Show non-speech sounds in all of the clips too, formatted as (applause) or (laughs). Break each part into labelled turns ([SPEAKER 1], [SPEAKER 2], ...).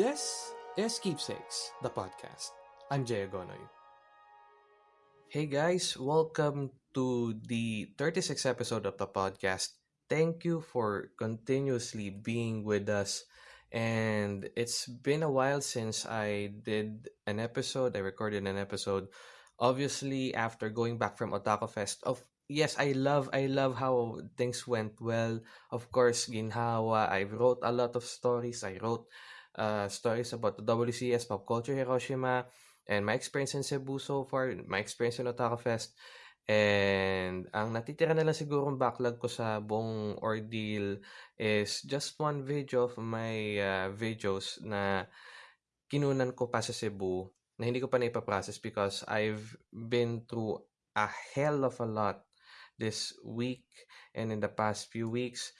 [SPEAKER 1] This is Keepsakes, the podcast. I'm Jay Agonoy. Hey guys, welcome to the 36th episode of the podcast. Thank you for continuously being with us. And it's been a while since I did an episode, I recorded an episode. Obviously, after going back from Otaku Fest, of yes, I love I love how things went well. Of course, ginhawa. I wrote a lot of stories. I wrote uh, stories about the WCS Pop Culture Hiroshima and my experience in Cebu so far, my experience in Otaku Fest. And ang natitira na lang siguro backlog ko sa buong ordeal is just one video of my uh, videos na kinunan ko pa sa Cebu na hindi ko pa na-process because I've been through a hell of a lot this week and in the past few weeks.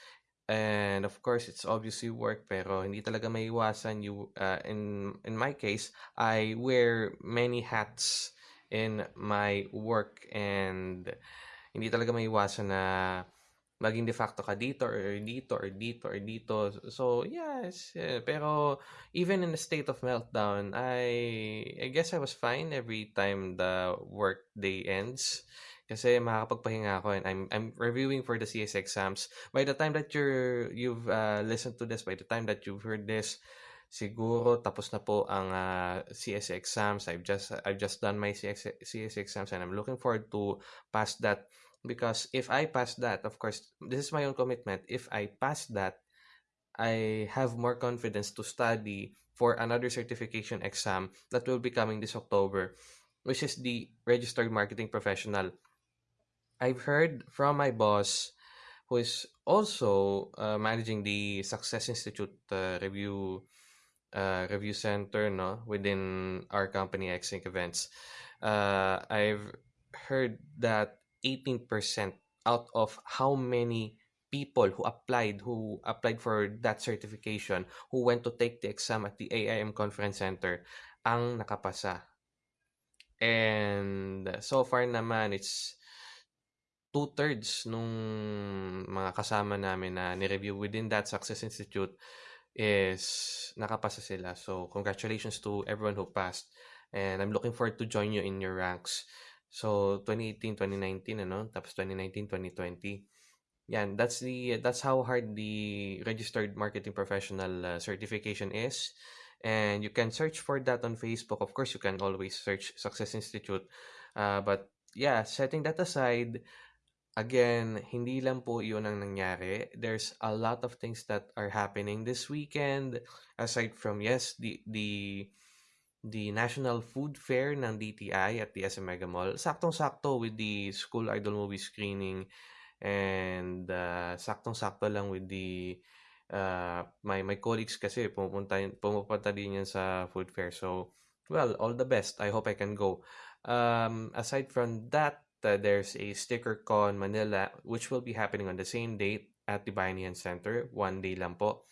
[SPEAKER 1] And of course, it's obviously work, pero hindi talaga maiwasan. You, uh, in, in my case, I wear many hats in my work and hindi talaga maiwasan na maging de facto ka dito or dito or dito or dito. So, yes. Pero even in a state of meltdown, I I guess I was fine every time the work day ends. Kasi makakapagpahinga ako and I'm I'm reviewing for the CS exams. By the time that you're you've uh, listened to this, by the time that you've heard this, siguro tapos na po ang uh, CS exams. I've just I've just done my CS, CS exams and I'm looking forward to pass that because if I pass that, of course, this is my own commitment. If I pass that, I have more confidence to study for another certification exam that will be coming this October, which is the registered marketing professional. I've heard from my boss, who is also uh, managing the Success Institute uh, review uh, review center, no, within our company, Xync Events. Uh, I've heard that 18% out of how many people who applied who applied for that certification who went to take the exam at the AIM conference center ang nakapasa and so far naman it's two-thirds nung mga kasama namin na ni-review within that Success Institute is nakapasa sila. So, congratulations to everyone who passed. And I'm looking forward to join you in your ranks. So, 2018, 2019, ano? Tapos 2019, 2020. Yan, that's the that's how hard the registered marketing professional uh, certification is. And you can search for that on Facebook. Of course, you can always search Success Institute. Uh, but yeah, setting that aside, again, hindi lang po yun ang nangyari. There's a lot of things that are happening this weekend. Aside from, yes, the, the, the National Food Fair ng DTI at the SM Mega Mall. Saktong-sakto with the School Idol movie screening and uh, saktong-sakto lang with the uh, my my colleagues kasi pumupunta pumupunta din yan sa food fair. So, well, all the best. I hope I can go. Um, aside from that, uh, there's a sticker con Manila which will be happening on the same date at the Bayanihan Center. One day lang po.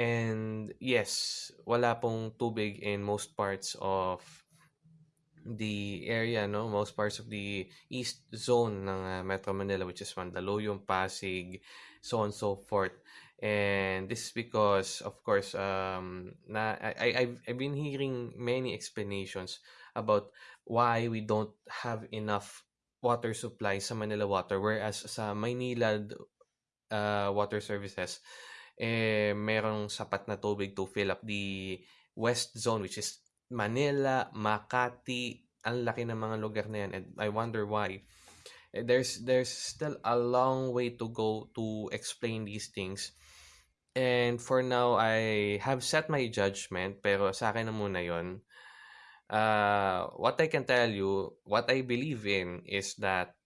[SPEAKER 1] And yes, wala pong tubig in most parts of the area, no? Most parts of the east zone ng uh, Metro Manila which is Mandaluyong, Pasig, so on so forth. And this is because, of course, um, na I, I've, I've been hearing many explanations about why we don't have enough water supply sa Manila Water whereas sa Maynila uh, Water Services eh merong sapat na tubig to fill up the west zone which is Manila, Makati, ang laki ng mga lugar na yan and I wonder why. Eh, there's there's still a long way to go to explain these things. And for now, I have set my judgment pero sa akin na muna yon uh, what I can tell you, what I believe in is that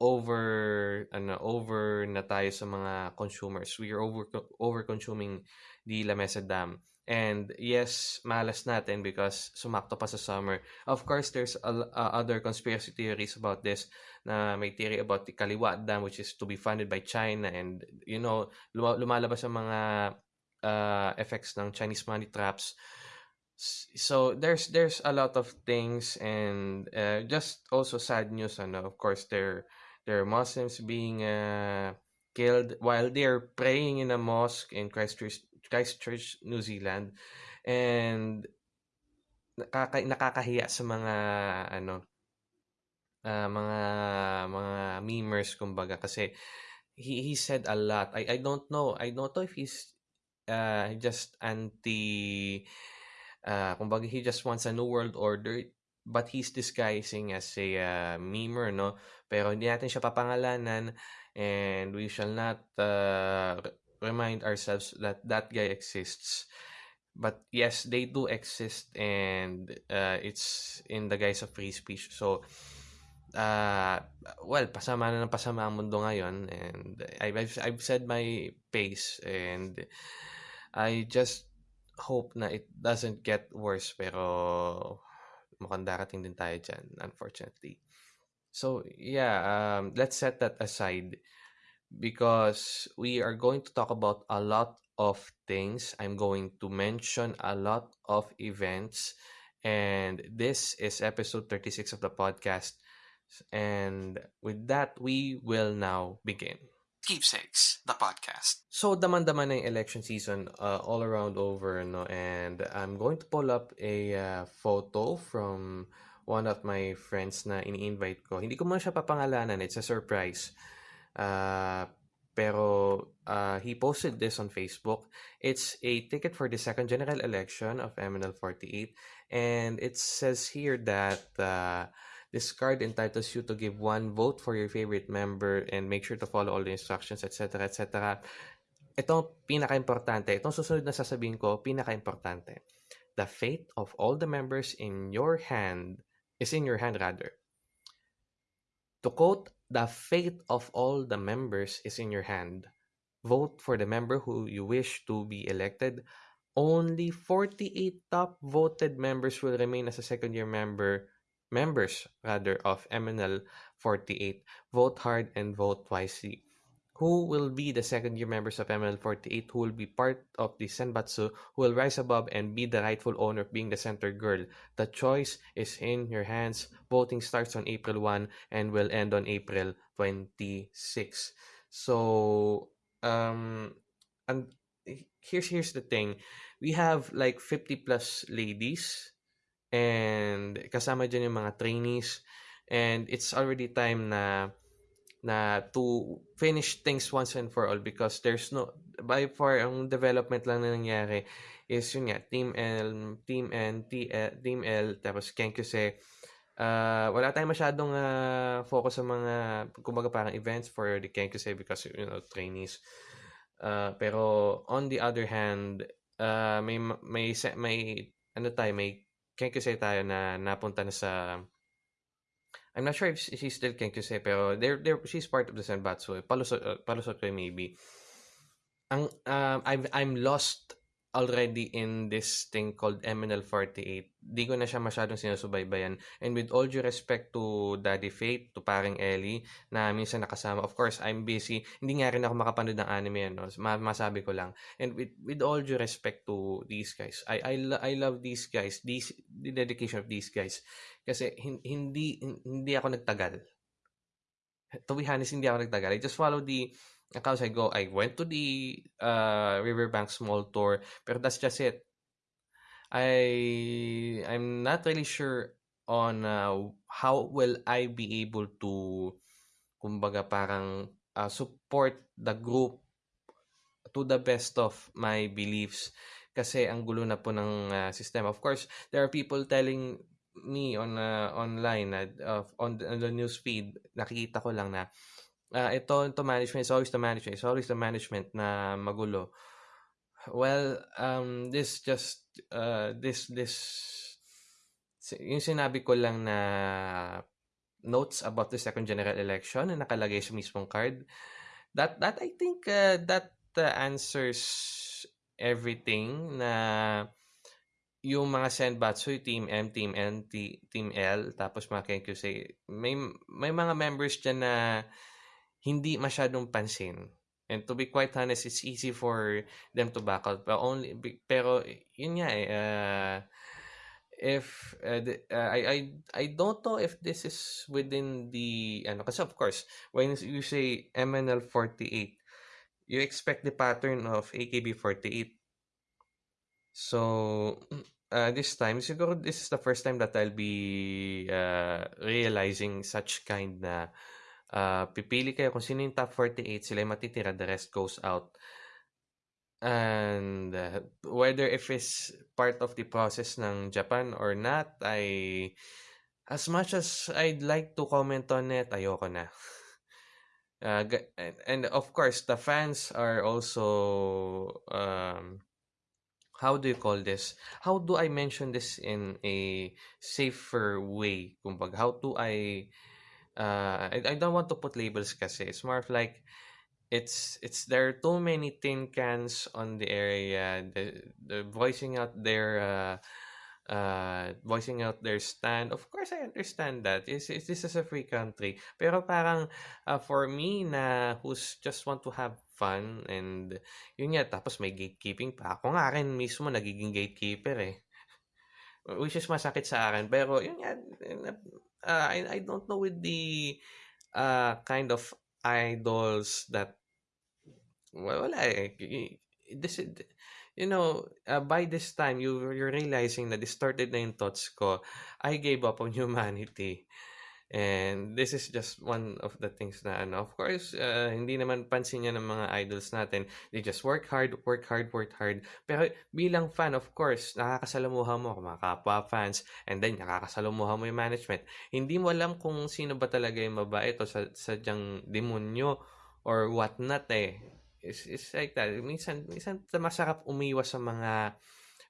[SPEAKER 1] over ano over na tayo sa mga consumers. We are over over consuming the Lamesa Dam. And yes, malas natin because sumakto pa sa summer. Of course, there's a, uh, other conspiracy theories about this na may theory about the Kaliwa Dam which is to be funded by China and you know, lumalabas ang mga uh, effects ng Chinese money traps so there's there's a lot of things and uh, just also sad news and of course there there are Muslims being uh, killed while they're praying in a mosque in Christchurch Christchurch, New Zealand. And nakaka nakakahiya sa mga ano uh, mga mga memers kumbaga kasi he he said a lot. I I don't know. I don't know if he's uh, just anti uh, kumbaga he just wants a new world order but he's disguising as a uh, memer no? Pero hindi natin siya papangalanan and we shall not uh, remind ourselves that that guy exists. But yes they do exist and uh, it's in the guise of free speech. So uh, well pasama na ng pasama ang mundo ngayon and I've, I've, said my pace and I just hope na it doesn't get worse pero mukhang darating din tayo dyan, unfortunately. So, yeah, um, let's set that aside because we are going to talk about a lot of things. I'm going to mention a lot of events. And this is episode 36 of the podcast. And with that, we will now begin. Keepsakes, the podcast. So, daman-daman na yung election season uh, all around over, no? And I'm going to pull up a uh, photo from one of my friends na ini-invite ko. Hindi ko muna siya papangalanan. It's a surprise. Uh, pero uh, he posted this on Facebook. It's a ticket for the second general election of MNL 48. And it says here that... Uh, This card entitles you to give one vote for your favorite member and make sure to follow all the instructions, etc. etc. Ito pinaka-importante. Itong susunod na sasabihin ko, pinaka-importante. The fate of all the members in your hand is in your hand rather. To quote, the fate of all the members is in your hand. Vote for the member who you wish to be elected. Only 48 top voted members will remain as a second year member members rather of MNL 48 vote hard and vote wisely. Who will be the second year members of MNL 48 who will be part of the Senbatsu who will rise above and be the rightful owner of being the center girl? The choice is in your hands. Voting starts on April 1 and will end on April 26. So, um, and here's here's the thing. We have like 50 plus ladies and kasama dyan yung mga trainees. And it's already time na na to finish things once and for all because there's no by far ang development lang na nangyari is yun nga team L team N T, L, team L tapos Kenkuse uh, wala tayong masyadong uh, focus sa mga kumbaga parang events for the Kenkuse because you know trainees. Uh, pero on the other hand uh, may may may ano tayo may Kenkuse tayo na napunta na sa I'm not sure if she's still Kenkuse pero they're, they're, she's part of the Senbatsu. Palusot, uh, palusot ko maybe. Ang, um, I'm, I'm lost already in this thing called MNL48. Di ko na siya masyadong sinusubaybayan. And with all due respect to Daddy Fate, to paring Ellie, na minsan nakasama. Of course, I'm busy. Hindi nga rin ako makapanood ng anime, no? masabi ko lang. And with, with all due respect to these guys, I, I, I love these guys, these, the dedication of these guys. Kasi hindi, hindi ako nagtagal. To be honest, hindi ako nagtagal. I just follow the accounts I go, I went to the uh, Riverbank Small Tour, pero that's just it. I I'm not really sure on uh, how will I be able to kumbaga parang uh, support the group to the best of my beliefs kasi ang gulo na po ng uh, system. Of course, there are people telling me on uh, online uh, on, the, on the news feed nakikita ko lang na uh, ito, ito management, it's always the management, it's always the management na magulo. Well, um, this just, uh, this, this, yung sinabi ko lang na notes about the second general election na nakalagay sa mismong card, that, that I think, uh, that uh, answers everything na yung mga Senbatsu, Team M, Team N, Team L, tapos mga Kenkyusei, may, may mga members dyan na hindi masyadong pansin. And to be quite honest, it's easy for them to back out. But only, pero yun nga eh, uh, if uh, the, uh, I I I don't know if this is within the ano kasi of course when you say MNL 48 you expect the pattern of AKB 48 So, uh, this time siguro this is the first time that I'll be, uh, realizing such kind na, uh, pipili kayo kung sino yung top 48 sila yung matitira, the rest goes out. And, uh, whether if it's part of the process ng Japan or not, I as much as I'd like to comment on it, ayoko na. (laughs) Uh, and, of course, the fans are also, um, how do you call this? How do I mention this in a safer way? Kumbaga, how do I, uh, I, I don't want to put labels kasi. It's more of like, it's, it's, there are too many tin cans on the area, the, the voicing out their, uh, uh, voicing out their stand. Of course, I understand that. Is this is a free country. Pero parang uh, for me na who's just want to have fun and yun nga tapos may gatekeeping pa. Ako nga rin mismo nagiging gatekeeper eh. Which is masakit sa akin. Pero yun nga uh, I, I don't know with the uh, kind of idols that well, wala eh. This, you know, uh, by this time, you, you're realizing na distorted na yung thoughts ko. I gave up on humanity. And this is just one of the things na ano. Of course, uh, hindi naman pansin niya ng mga idols natin. They just work hard, work hard, work hard. Pero bilang fan, of course, nakakasalamuha mo mga kapwa fans and then nakakasalamuha mo yung management. Hindi mo alam kung sino ba talaga yung mabait o sa, sadyang demonyo or what not eh. It's, it's like that. Minsan, minsan masarap umiwas sa mga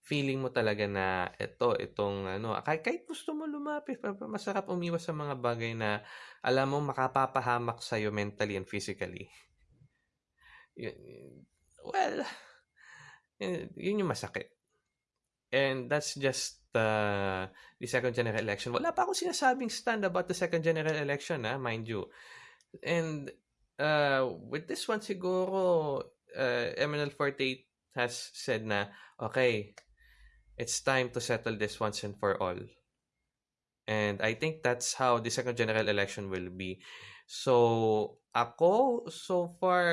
[SPEAKER 1] feeling mo talaga na ito, itong ano, kahit, kahit gusto mo lumapit, masarap umiwas sa mga bagay na alam mo makapapahamak sa'yo mentally and physically. Well, yun yung masakit. And that's just uh, the second general election. Wala pa akong sinasabing stand about the second general election, ha, mind you. And uh, with this one siguro, uh, MNL48 has said na, okay, it's time to settle this once and for all. And I think that's how the second general election will be. So, ako, so far,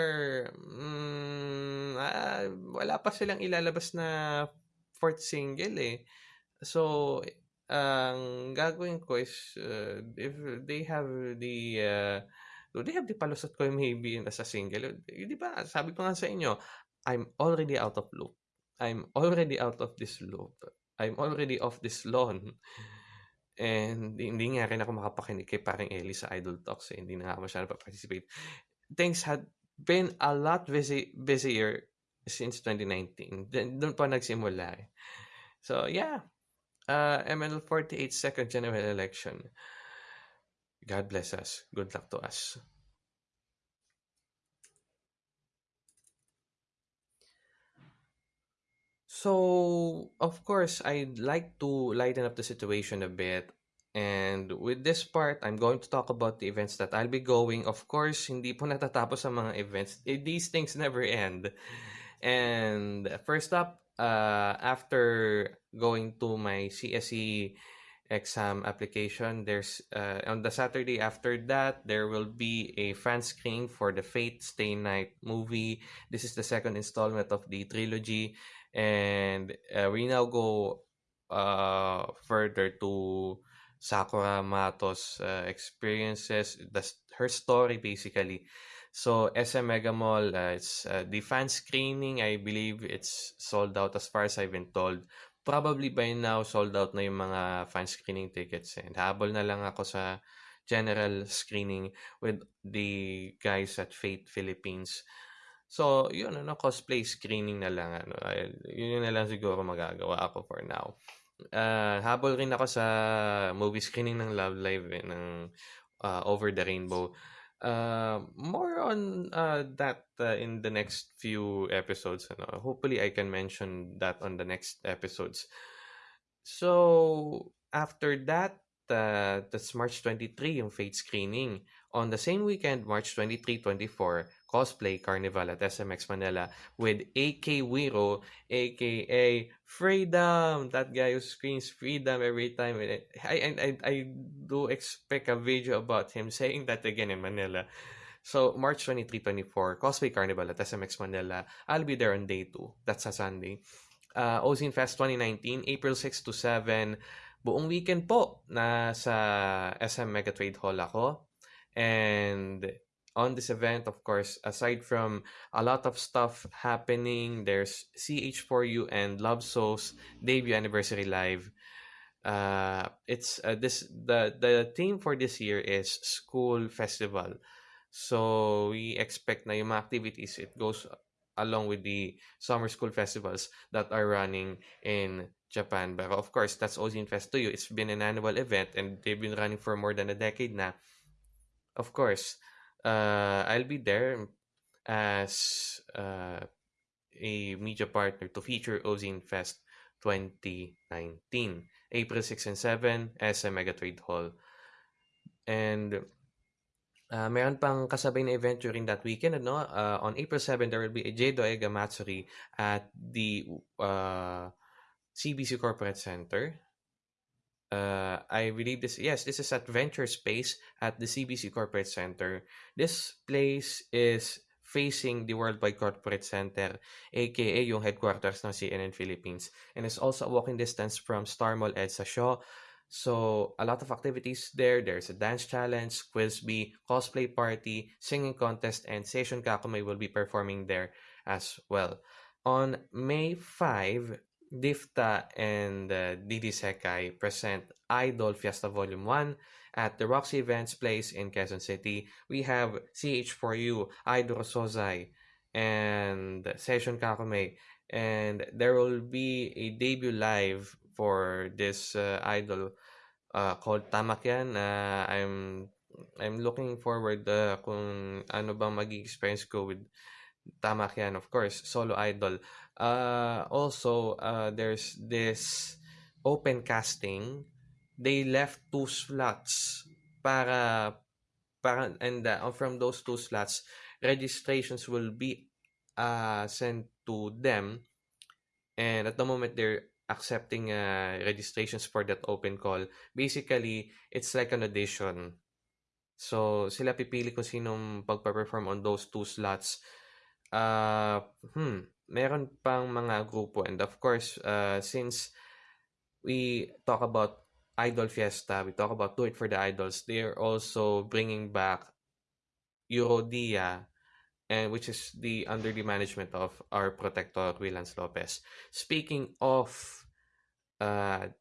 [SPEAKER 1] mm, uh, wala pa silang ilalabas na fourth single eh. So, ang gagawin ko is, uh, if they have the uh, Do they have the palusot ko maybe as a single? Eh, di ba, sabi ko nga sa inyo, I'm already out of loop. I'm already out of this loop. I'm already off this lawn. And hindi nga rin ako makapakinig kay parang Ellie sa Idol Talks. Eh. Hindi na nga masyado pa-participate. Things had been a lot busy, busier since 2019. Doon pa nagsimula eh. So, yeah. Uh, ML48 second general election. God bless us. Good luck to us. So, of course, I'd like to lighten up the situation a bit. And with this part, I'm going to talk about the events that I'll be going. Of course, hindi po natatapos ang mga events. Eh, these things never end. And first up, uh, after going to my CSE exam application. There's uh, on the Saturday after that, there will be a fan screening for the Fate Stay Night movie. This is the second installment of the trilogy, and uh, we now go uh, further to Sakura Mato's uh, experiences, the, her story basically. So SM Mega Mall, uh, it's uh, the fan screening. I believe it's sold out as far as I've been told probably by now sold out na yung mga fan screening tickets and habol na lang ako sa general screening with the guys at Fate Philippines. So, yun, ano, cosplay screening na lang, ano, yun na lang siguro magagawa ako for now. Uh, habol rin ako sa movie screening ng Love Live eh, ng uh, Over the Rainbow. Uh, more on uh, that uh, in the next few episodes. Ano? Hopefully, I can mention that on the next episodes. So, after that, uh, that's March 23 yung Fate screening. On the same weekend, March 23-24, cosplay carnival at SMX Manila with AK Wiro, aka Freedom. That guy who screams freedom every time. I, I, I do expect a video about him saying that again in Manila. So, March 23-24, cosplay carnival at SMX Manila. I'll be there on day 2. That's a Sunday. uh, Ozine Fest 2019, April 6 to 7. Buong weekend po na sa SM Megatrade Hall ako. And on this event, of course, aside from a lot of stuff happening, there's CH4U and Love Souls debut anniversary live. Uh, it's uh, this the the theme for this year is school festival. So we expect na yung activities it goes along with the summer school festivals that are running in Japan. But of course, that's Ozine Fest to you. It's been an annual event and they've been running for more than a decade now. Of course, uh, I'll be there as uh, a media partner to feature Ozine Fest 2019. April 6 and 7, SM Megatrade Hall. And uh, meron pang kasabay na event during that weekend. Ano? Uh, on April 7, there will be a Jado Ega Matsuri at the uh, CBC Corporate Center. Uh, I believe this, yes, this is at Venture Space at the CBC Corporate Center. This place is facing the Worldwide Corporate Center, aka yung headquarters ng CNN Philippines. And it's also a walking distance from Star Mall EDSA Shaw. So, a lot of activities there. There's a dance challenge, quiz bee, cosplay party, singing contest, and Session Kakumay will be performing there as well. On May 5, Difta and uh, Didi Sekai present Idol Fiesta Volume 1 at the Roxy Events Place in Quezon City. We have CH4U, Idol Sozai, and Session Kakume. And there will be a debut live for this uh, idol uh, called Tamakyan. Uh, I'm I'm looking forward uh, kung ano bang magiging experience ko with Tamakyan, of course, solo idol. Uh, also, uh, there's this open casting. They left two slots para para and uh, from those two slots, registrations will be uh, sent to them. And at the moment, they're accepting uh, registrations for that open call. Basically, it's like an audition. So, sila pipili kung sinong pagpa-perform on those two slots. Uh, hmm, meron pang mga grupo and of course uh, since we talk about Idol Fiesta, we talk about Do It for the Idols, they are also bringing back Eurodia and which is the under the management of our protector Willans Lopez. Speaking of uh,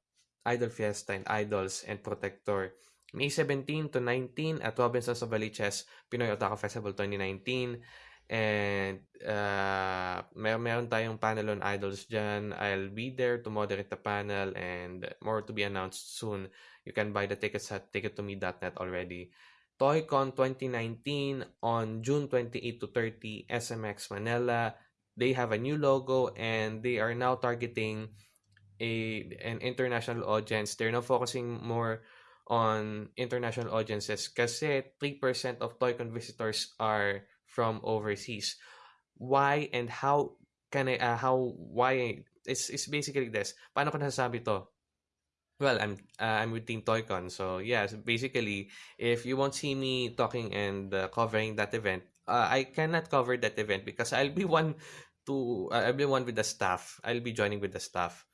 [SPEAKER 1] Idol Fiesta and Idols and Protector, May 17 to 19 at Robinsons of Valiches Pinoy Otaku Festival 2019 And uh, may meron tayong panel on idols dyan. I'll be there to moderate the panel and more to be announced soon. You can buy the tickets at tickettome.net already. ToyCon 2019 on June 28 to 30, SMX Manila. They have a new logo and they are now targeting a an international audience. They're now focusing more on international audiences kasi 3% of ToyCon visitors are from overseas. Why and how can I, uh, how, why, it's, it's basically this. Paano ko nasasabi to? Well, I'm uh, I'm with Team Toycon, so yes, basically, if you won't see me talking and uh, covering that event, uh, I cannot cover that event because I'll be (laughs) one to uh, I'll be one with the staff. I'll be joining with the staff.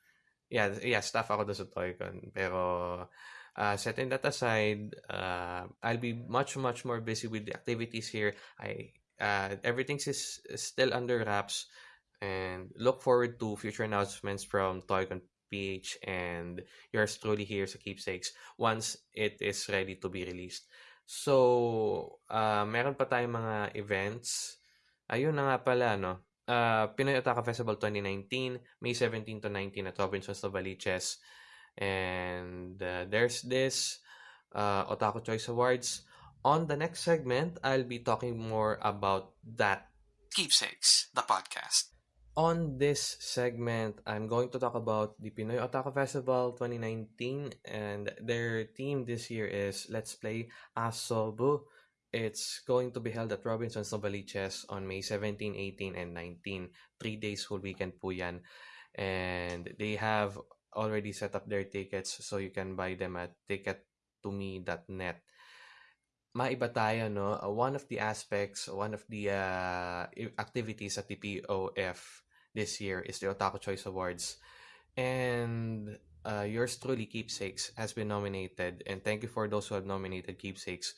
[SPEAKER 1] Yeah, yeah, staff ako sa Toycon. Pero uh, setting that aside, uh, I'll be much much more busy with the activities here. I uh, everything is still under wraps and look forward to future announcements from Toycon PH and yours truly here sa Keepsakes once it is ready to be released. So, uh, meron pa tayong mga events. Ayun na nga pala, no? Uh, Pinoy Otaka Festival 2019, May 17 to 19 at Robinson's Novaliches. And uh, there's this uh, Otaku Choice Awards on the next segment, I'll be talking more about that.
[SPEAKER 2] Keepsakes, the podcast.
[SPEAKER 1] On this segment, I'm going to talk about the Pinoy Otaku Festival 2019 and their theme this year is Let's Play Asobu. It's going to be held at Robinson's Novaliches on May 17, 18, and 19. Three days whole weekend po yan. And they have already set up their tickets so you can buy them at tickettome.net maiba tayo, no? Uh, one of the aspects, one of the uh, activities at the POF this year is the Otaku Choice Awards. And uh, yours truly, Keepsakes, has been nominated. And thank you for those who have nominated Keepsakes.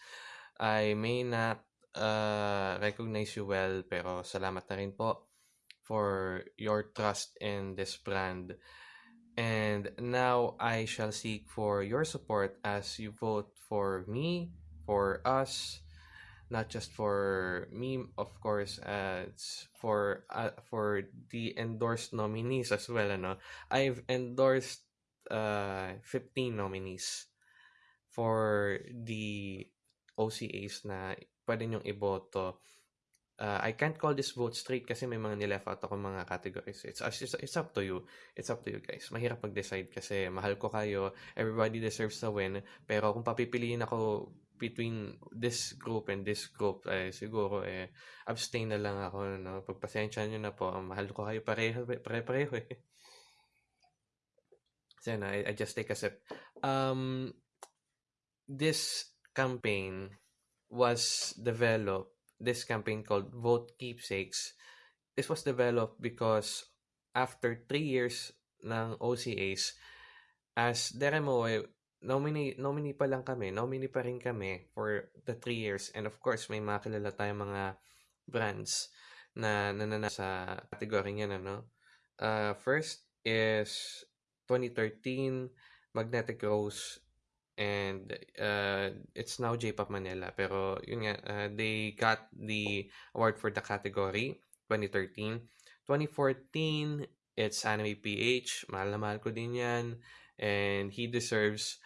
[SPEAKER 1] I may not uh, recognize you well, pero salamat na rin po for your trust in this brand. And now I shall seek for your support as you vote for me, for us, not just for me, of course, uh, it's for uh, for the endorsed nominees as well. Ano? I've endorsed uh, 15 nominees for the OCAs na pwede nyong iboto. Uh, I can't call this vote straight kasi may mga nileft out ako mga categories. It's, it's, it's up to you. It's up to you guys. Mahirap mag-decide kasi mahal ko kayo. Everybody deserves to win. Pero kung papipiliin ako between this group and this group, eh, siguro eh, abstain na lang ako. No? Pagpasensya nyo na po. Mahal ko kayo pareho, pare-pareho eh. So, na, I, I just take a sip. Um, this campaign was developed, this campaign called Vote Keepsakes, this was developed because after three years ng OCAs, as Deremoe, nominee, nominee pa lang kami, nominee pa rin kami for the three years. And of course, may mga kilala tayong mga brands na nanana sa category niyan, ano? Uh, first is 2013, Magnetic Rose and uh, it's now J-Pop Manila. Pero yun nga, uh, they got the award for the category 2013. 2014, it's Anime PH. Mahal na mahal ko din yan. And he deserves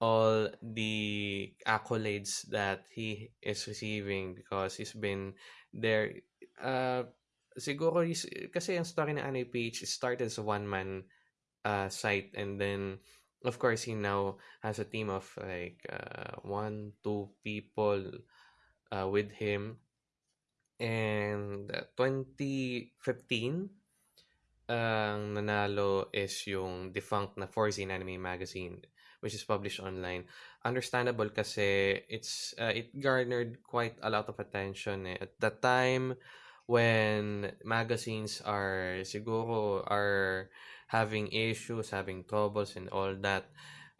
[SPEAKER 1] all the accolades that he is receiving because he's been there. Uh, siguro, he's, kasi ang story ng Anime PH started as a one-man uh, site and then of course he now has a team of like uh, one two people uh, with him and 2015 ang nanalo is yung defunct na Forzine Anime Magazine which is published online. Understandable kasi it's uh, it garnered quite a lot of attention eh. at the time when magazines are siguro are having issues, having troubles, and all that.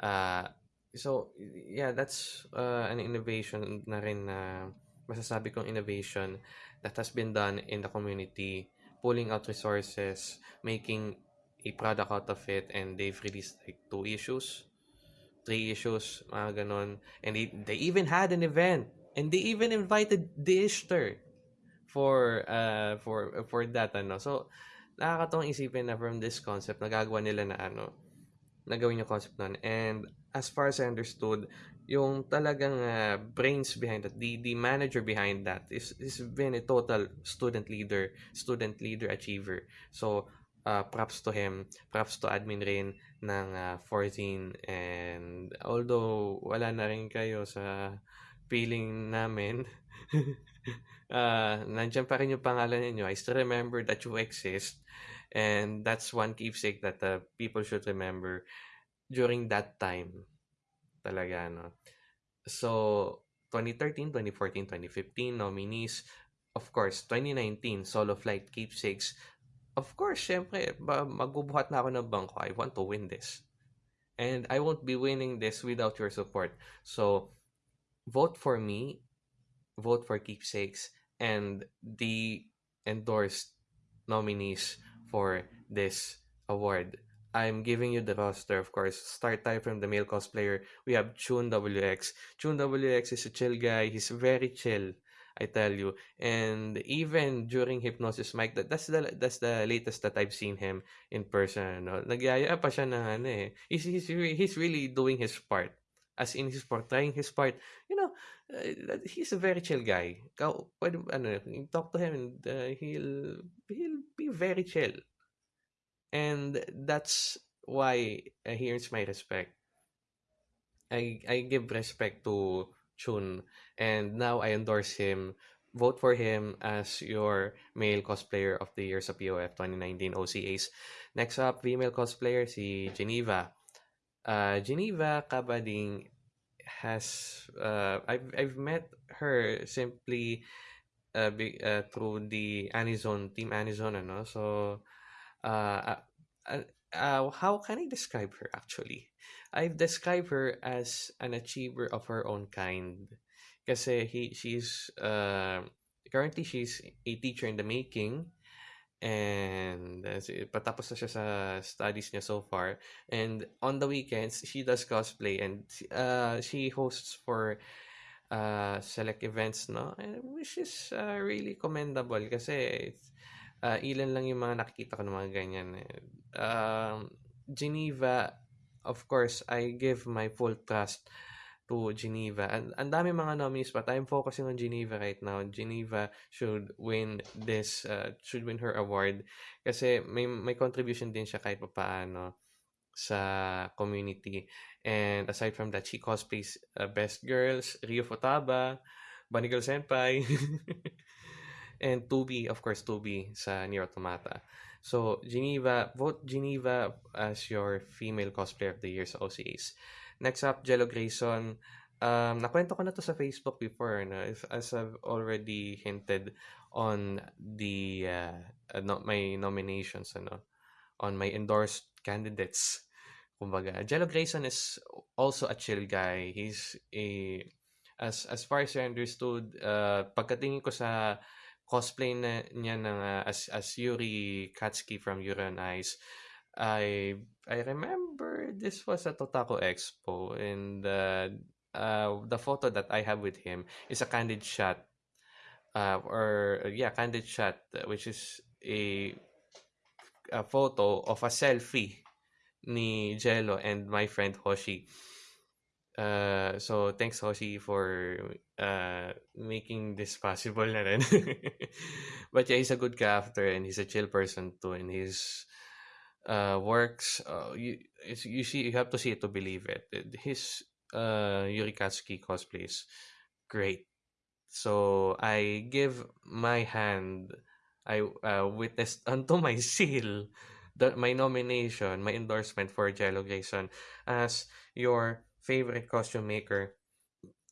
[SPEAKER 1] Uh, so, yeah, that's uh, an innovation na rin na masasabi kong innovation that has been done in the community, pulling out resources, making a product out of it, and they've released like two issues, three issues, mga ganon. And they, they even had an event, and they even invited the Ishtar for uh for for that ano. So nakakatawang isipin na from this concept, nagagawa nila na ano, nagawin yung concept nun. And as far as I understood, yung talagang uh, brains behind that, the, the manager behind that is, is been a total student leader, student leader achiever. So, uh, props to him, props to admin rin ng uh, 14 and although wala na rin kayo sa feeling namin uh, (laughs) nandiyan pa rin yung pangalan ninyo. I still remember that you exist. And that's one keepsake that uh, people should remember during that time. Talaga, no? So, 2013, 2014, 2015, nominees. Of course, 2019, Solo Flight Keepsakes. Of course, syempre, magbubuhat na ako ng bangko. I want to win this. And I won't be winning this without your support. So, vote for me. Vote for Keepsakes and the endorsed nominees for this award. I'm giving you the roster, of course. Start time from the male cosplayer. We have Chun WX. Chun WX is a chill guy. He's very chill, I tell you. And even during Hypnosis Mike, that, that's the that's the latest that I've seen him in person. No? Nagyaya pa siya ng ano eh. He's, he's, he's really doing his part. As in, he's portraying his part. You know, uh, he's a very chill guy. Kau, pwede, ano, talk to him and uh, he'll, he'll be very chill. And that's why uh, here's my respect. I, I give respect to Chun and now I endorse him. Vote for him as your male cosplayer of the year sa POF 2019 OCAs. Next up, female cosplayer si Geneva. Uh, Geneva Kabading has uh, I've I've met her simply uh, be, uh, through the Anizone team Anizone ano so uh, uh, uh, how can I describe her actually? I've described her as an achiever of her own kind. Kasi he, she's, uh, currently she's a teacher in the making. And uh, patapos na siya sa studies niya so far. And on the weekends, she does cosplay and uh, she hosts for uh, select events, no? Which is uh, really commendable kasi uh, ilan lang yung mga nakikita ko ng mga ganyan. Uh, Geneva, of course, I give my full trust to Geneva. And ang dami mga nominees but I'm focusing on Geneva right now. Geneva should win this, uh, should win her award. Kasi may, may contribution din siya kahit paano sa community. And aside from that, she cosplays uh, Best Girls, Rio Futaba, Bunny Girl Senpai, (laughs) and Tubi, of course, Tubi sa Nier Automata. So, Geneva, vote Geneva as your female cosplayer of the year sa OCAs. Next up, Jello Grayson. Um, nakwento ko na to sa Facebook before, no? If, as I've already hinted on the uh, no, my nominations, ano, on my endorsed candidates. Kumbaga, Jello Grayson is also a chill guy. He's a as as far as I understood, uh, pagkatingin ko sa cosplay na niya ng uh, as as Yuri Katsuki from Yuri on Ice, I I remember this was at Otaku Expo and uh, uh, the photo that I have with him is a candid shot uh, or yeah candid shot which is a a photo of a selfie ni Jello and my friend Hoshi. Uh, so thanks Hoshi for uh, making this possible na rin. (laughs) but yeah, he's a good crafter and he's a chill person too and he's uh, works, uh, you you see you have to see it to believe it. His uh, Yuri Katsuki cosplay is great. So I give my hand, I uh, witnessed unto my (laughs) seal, the, my nomination, my endorsement for Jello Grayson as your favorite costume maker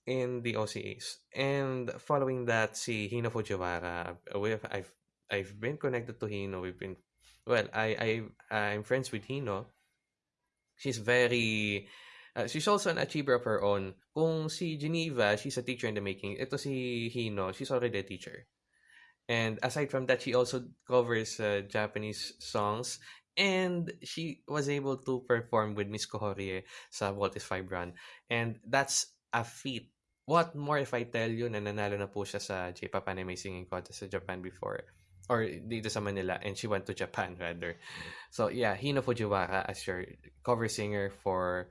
[SPEAKER 1] in the OCAs. And following that, si Hino Fujiwara, we've, I've I've been connected to Hino. We've been well, I I I'm friends with Hino. She's very uh, she's also an achiever of her own. Kung si Geneva, she's a teacher in the making. Ito si Hino, she's already a teacher. And aside from that, she also covers uh, Japanese songs. And she was able to perform with Miss Kohorie sa Walt is Fibron. And that's a feat. What more if I tell you na nanalo na po siya sa J-Pop Anime Singing Contest sa Japan before or dito sa Manila and she went to Japan rather. So yeah, Hino Fujiwara as your cover singer for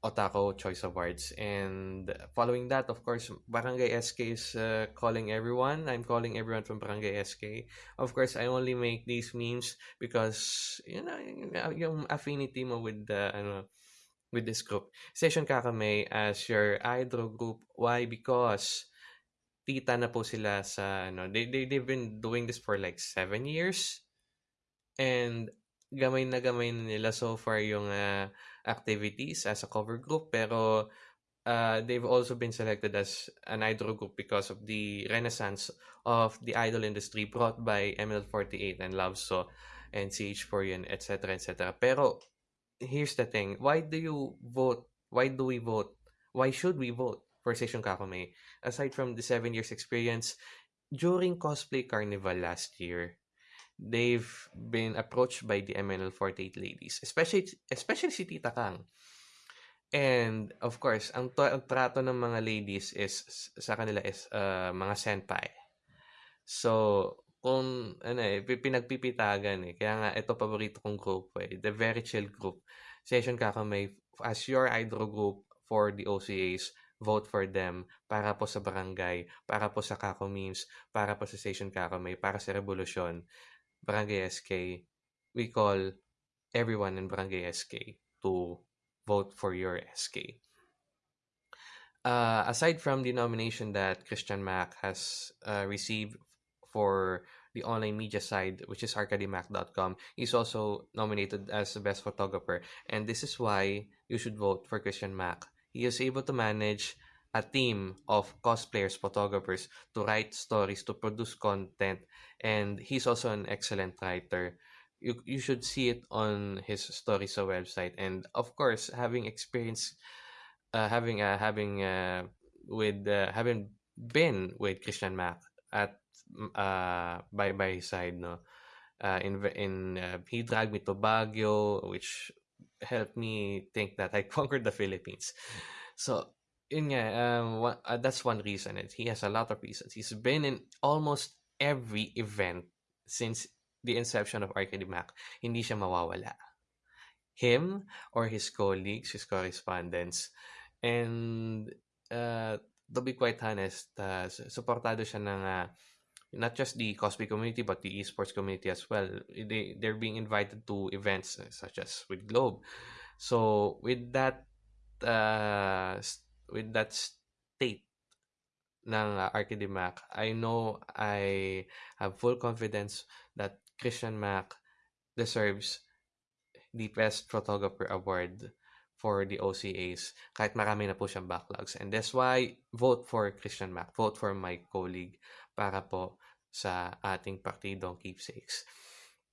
[SPEAKER 1] Otako Choice Awards. And following that, of course, Barangay SK is uh, calling everyone. I'm calling everyone from Barangay SK. Of course, I only make these memes because, you know, yung affinity mo with the, ano, with this group. Session Kakame as your idol group. Why? Because tita na po sila sa ano they, they they've been doing this for like seven years and gamay na gamay na nila so far yung uh, activities as a cover group pero uh, they've also been selected as an idol group because of the renaissance of the idol industry brought by ML48 and Love So and CH4 etc etc pero here's the thing. Why do you vote why do we vote why should we vote for Session Kakame, aside from the seven years experience, during Cosplay Carnival last year, they've been approached by the MNL48 ladies, especially especially si Tita Kang. And of course, ang, to- ang trato ng mga ladies is sa kanila is uh, mga senpai. So, kung ano eh, pinagpipitagan eh. Kaya nga, ito paborito kong group eh. The Very Chill Group. Session Kakame as your idol group for the OCAs vote for them para po sa barangay, para po sa Kako Memes, para po sa Station Kakamay, para sa Revolusyon, Barangay SK, we call everyone in Barangay SK to vote for your SK. Uh, aside from the nomination that Christian Mac has uh, received for the online media side, which is arcademac.com, he's also nominated as the best photographer. And this is why you should vote for Christian Mac he is able to manage a team of cosplayers, photographers to write stories, to produce content, and he's also an excellent writer. you you should see it on his stories website. And of course having experience uh, having uh, having uh, with uh, having been with Christian Mac at uh, by by his side no? Uh, in in uh, he dragged me to Baguio which helped me think that I (laughs) conquered the Philippines. So yun nga um one, uh, that's one reason it he has a lot of reasons he's been in almost every event since the inception of Arcade Mac, hindi siya mawawala. Him or his colleagues, his correspondents, and uh, to be quite honest, uh, supportado siya ng uh, not just the cosplay community but the esports community as well. They they're being invited to events such as with Globe. So with that uh, with that state ng uh, Arcade Mac, I know I have full confidence that Christian Mac deserves the Best Photographer Award for the OCAs kahit marami na po siyang backlogs. And that's why vote for Christian Mac. Vote for my colleague para po sa ating partidong keepsakes.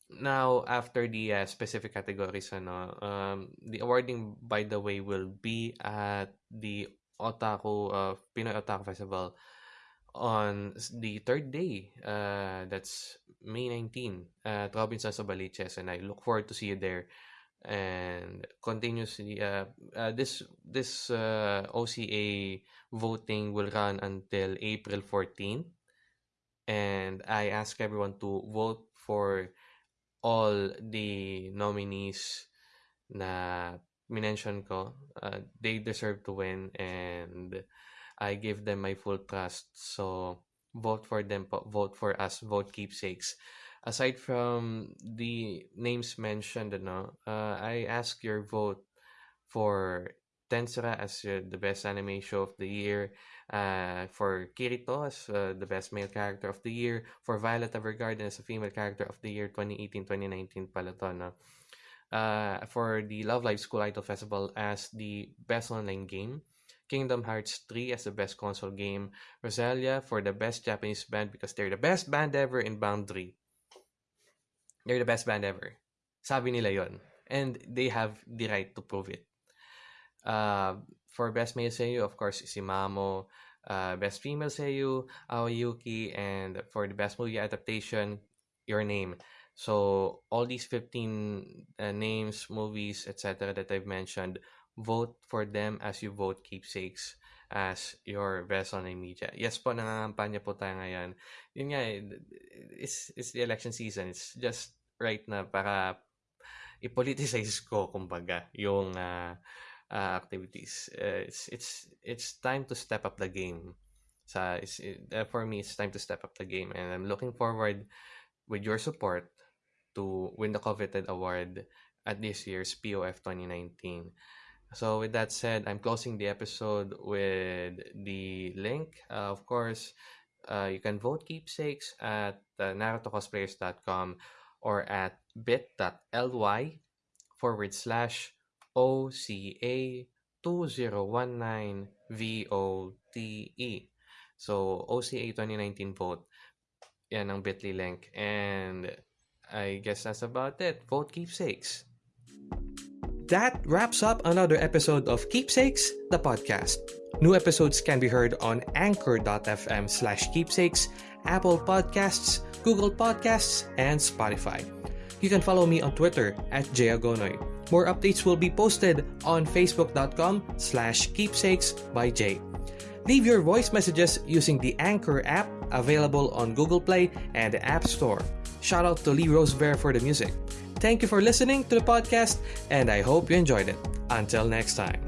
[SPEAKER 1] Now, after the uh, specific categories, ano, um, the awarding, by the way, will be at the Otaku, uh, Pinoy Otaku Festival on the third day. Uh, that's May 19 at Robinson Sabaliches, and I look forward to see you there. And continuously, uh, uh, this this uh, OCA voting will run until April 14, and I ask everyone to vote for all the nominees na minention ko. Uh, they deserve to win, and I give them my full trust. So vote for them, vote for us, vote keepsakes. Aside from the names mentioned, ano, uh, I ask your vote for Tensura as uh, the best anime show of the year, uh, for Kirito as uh, the best male character of the year, for Violet Evergarden as a female character of the year 2018-2019 pala to, no? Uh, for the Love Live School Idol Festival as the best online game, Kingdom Hearts 3 as the best console game, Rosalia for the best Japanese band because they're the best band ever in Boundary. They're the best band ever. Sabi nila yon. And they have the right to prove it. Uh, for best male seiyuu, of course, si Mamo. Uh, best female seiyuu, Aoyuki. And for the best movie adaptation, Your Name. So all these 15 uh, names, movies, etc. that I've mentioned vote for them as you vote keepsakes as your best online media. Yes po, nangangampanya po tayo ngayon. Yun nga, eh, it's, it's the election season. It's just right na para i-politicize ko, kumbaga, yung uh, uh, activities. Uh, it's, it's, it's time to step up the game. Sa, it's, it, uh, for me, it's time to step up the game. And I'm looking forward with your support to win the coveted award at this year's POF 2019. So with that said, I'm closing the episode with the link. Uh, of course, uh, you can vote keepsakes at uh, narutocosplayers.com or at bit.ly forward slash OCA 2019 VOTE. So, OCA 2019 vote. Yan ang bit.ly link. And I guess that's about it. Vote keepsakes. That wraps up another episode of Keepsakes, the podcast. New episodes can be heard on anchor.fm slash keepsakes, Apple Podcasts, Google Podcasts, and Spotify. You can follow me on Twitter at jayagonoy. More updates will be posted on facebook.com slash keepsakes by Jay. Leave your voice messages using the Anchor app available on Google Play and the App Store. Shout out to Lee Rosebear for the music. Thank you for listening to the podcast, and I hope you enjoyed it. Until next time.